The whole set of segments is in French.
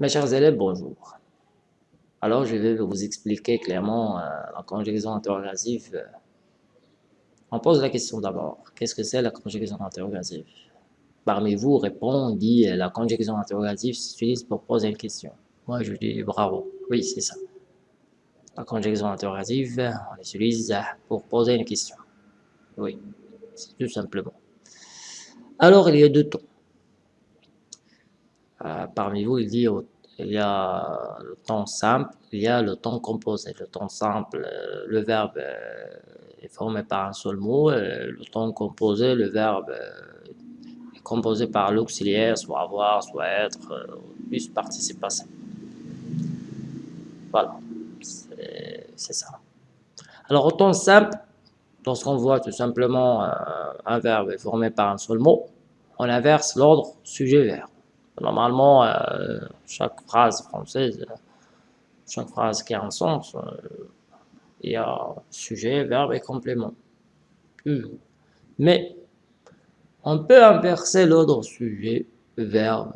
Mes chers élèves, bonjour. Alors, je vais vous expliquer clairement euh, la conjugaison interrogative. On pose la question d'abord. Qu'est-ce que c'est la conjugaison interrogative? Parmi vous répond, dit la conjugaison interrogative s'utilise pour poser une question. Moi, je dis bravo. Oui, c'est ça. La conjugaison interrogative, on l'utilise pour poser une question. Oui, c'est tout simplement. Alors, il y a deux temps. Euh, parmi vous, il dit il y a le temps simple, il y a le temps composé. Le temps simple, euh, le verbe euh, est formé par un seul mot. Le temps composé, le verbe est composé par l'auxiliaire, soit avoir, soit être, plus participe passé. Voilà, c'est ça. Alors, au temps simple, lorsqu'on voit tout simplement un verbe formé par un seul mot, on inverse l'ordre sujet-verbe. Normalement, euh, chaque phrase française, chaque phrase qui a un sens, euh, il y a sujet, verbe et complément. Mais on peut inverser l'ordre sujet, verbe,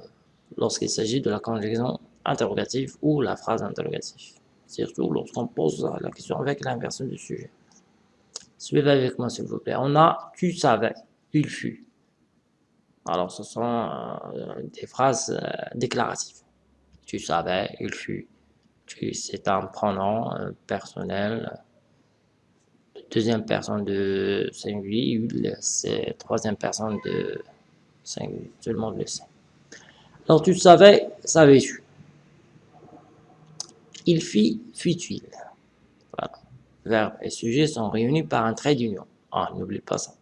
lorsqu'il s'agit de la conjugaison interrogative ou la phrase interrogative. Surtout lorsqu'on pose la question avec l'inversion du sujet. Suivez avec moi s'il vous plaît. On a « tu savais »,« il fut ». Alors, ce sont euh, des phrases euh, déclaratives. Tu savais, il fut. C'est un pronom euh, personnel. Deuxième personne de singulier, c'est troisième personne de singulier. Tout le monde le sait. Alors, tu savais, savais-tu. Il fit, fut-il. Voilà. Verbe et sujet sont réunis par un trait d'union. Ah, n'oublie pas ça.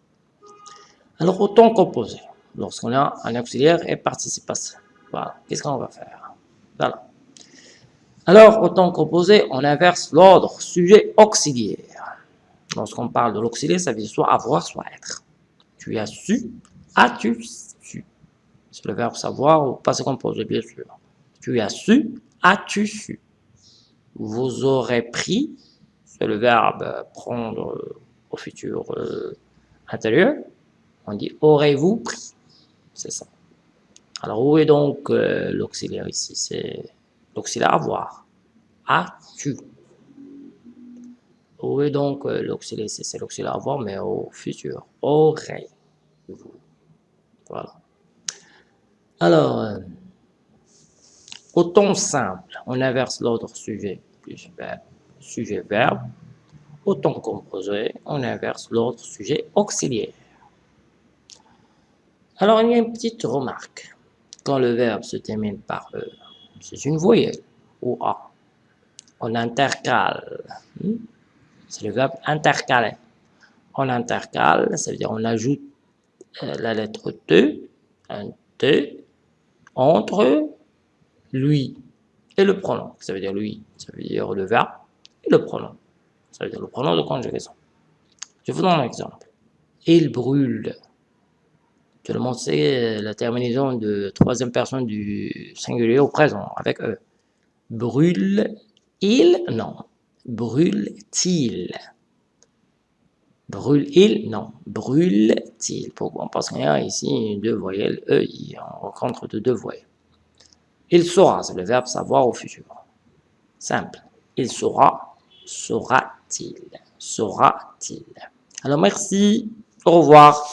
Alors, autant composé lorsqu'on a un auxiliaire et participe ça. Voilà, qu'est-ce qu'on va faire? Voilà. Alors, au temps composé, on inverse l'ordre sujet auxiliaire. Lorsqu'on parle de l'auxiliaire, ça veut dire soit avoir, soit être. Tu as su, as-tu su? C'est le verbe savoir ou passé composé, bien sûr. Tu as su, as-tu su? Vous aurez pris, c'est le verbe prendre au futur euh, intérieur. On dit aurez-vous pris? C'est ça. Alors, où est donc l'auxiliaire ici? C'est l'auxiliaire avoir. As-tu Où est donc l'auxiliaire ici? C'est l'auxiliaire avoir, mais au futur. Aurait. Voilà. Alors, euh, au ton simple, on inverse l'ordre sujet plus verbe, sujet verbe. Au ton composé, on inverse l'ordre sujet auxiliaire. Alors, il y a une petite remarque. Quand le verbe se termine par E, c'est une voyelle, ou A. On intercale. Hmm? C'est le verbe intercaler. On intercale, ça veut dire on ajoute euh, la lettre T, un T, entre lui et le pronom. Ça veut dire lui, ça veut dire le verbe et le pronom. Ça veut dire le pronom de conjugaison. Je vous donne un exemple. Il brûle. Tout le monde sait la terminaison de troisième personne du singulier au présent, avec E. Brûle-il Non. Brûle-t-il? Brûle-il? Non. Brûle-t-il? Pourquoi? Parce qu'il y ici deux voyelles E, on rencontre de deux voyelles. Il saura, c'est le verbe savoir au futur. Simple. Il saura, saura-t-il? Saura-t-il Alors merci, au revoir.